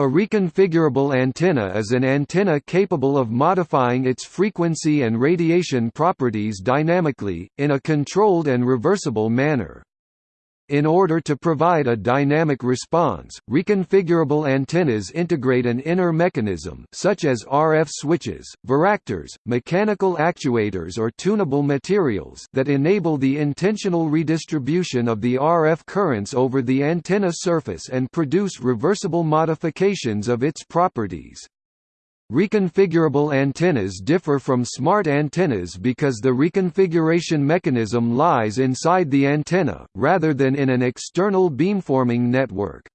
A reconfigurable antenna is an antenna capable of modifying its frequency and radiation properties dynamically, in a controlled and reversible manner. In order to provide a dynamic response, reconfigurable antennas integrate an inner mechanism such as RF switches, varactors, mechanical actuators or tunable materials that enable the intentional redistribution of the RF currents over the antenna surface and produce reversible modifications of its properties. Reconfigurable antennas differ from smart antennas because the reconfiguration mechanism lies inside the antenna, rather than in an external beamforming network.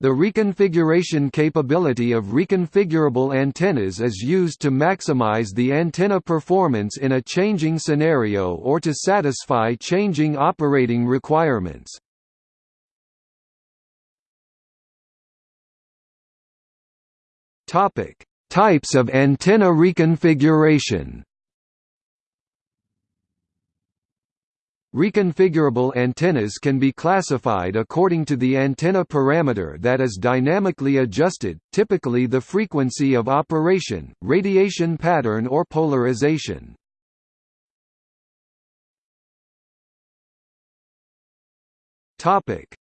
The reconfiguration capability of reconfigurable antennas is used to maximize the antenna performance in a changing scenario or to satisfy changing operating requirements. Topic: Types of antenna reconfiguration Reconfigurable antennas can be classified according to the antenna parameter that is dynamically adjusted, typically the frequency of operation, radiation pattern or polarization.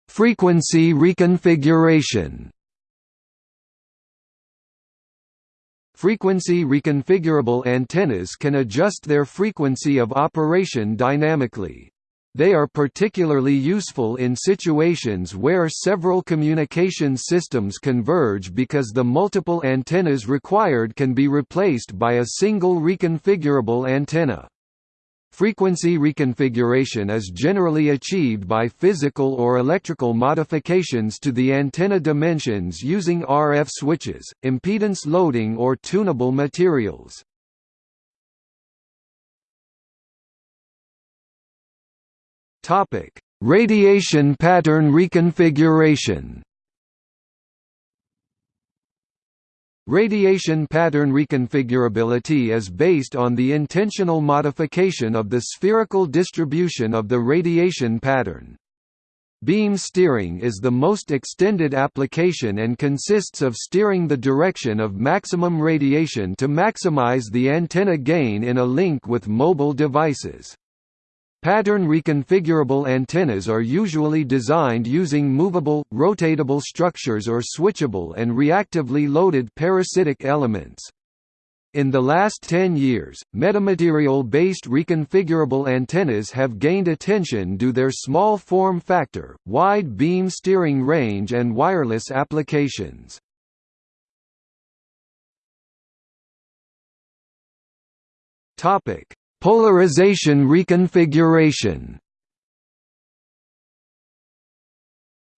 Frequency reconfiguration Frequency reconfigurable antennas can adjust their frequency of operation dynamically. They are particularly useful in situations where several communication systems converge because the multiple antennas required can be replaced by a single reconfigurable antenna. Frequency reconfiguration is generally achieved by physical or electrical modifications to the antenna dimensions using RF switches, impedance loading or tunable materials. Radiation pattern reconfiguration Radiation pattern reconfigurability is based on the intentional modification of the spherical distribution of the radiation pattern. Beam steering is the most extended application and consists of steering the direction of maximum radiation to maximize the antenna gain in a link with mobile devices. Pattern reconfigurable antennas are usually designed using movable, rotatable structures or switchable and reactively loaded parasitic elements. In the last 10 years, metamaterial-based reconfigurable antennas have gained attention due their small form factor, wide beam steering range and wireless applications. Topic: Polarization reconfiguration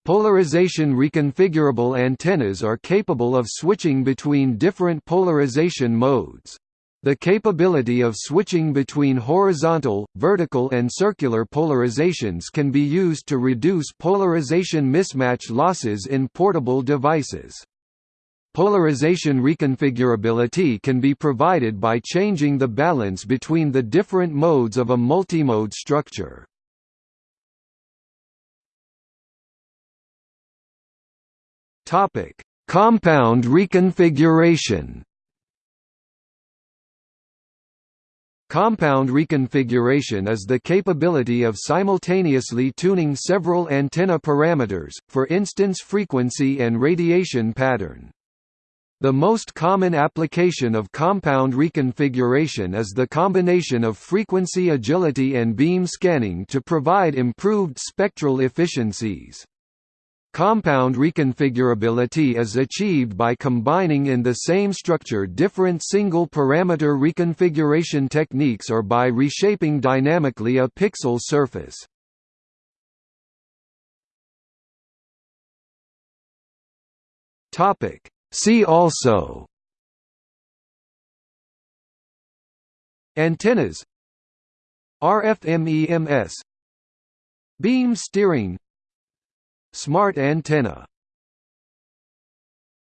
Polarization reconfigurable antennas are capable of switching between different polarization modes. The capability of switching between horizontal, vertical and circular polarizations can be used to reduce polarization mismatch losses in portable devices. Polarization reconfigurability can be provided by changing the balance between the different modes of a multimode structure. Topic: Compound reconfiguration. Compound reconfiguration is the capability of simultaneously tuning several antenna parameters, for instance frequency and radiation pattern. The most common application of compound reconfiguration is the combination of frequency agility and beam scanning to provide improved spectral efficiencies. Compound reconfigurability is achieved by combining in the same structure different single-parameter reconfiguration techniques or by reshaping dynamically a pixel surface. Topic See also Antennas RFMEMS Beam steering Smart antenna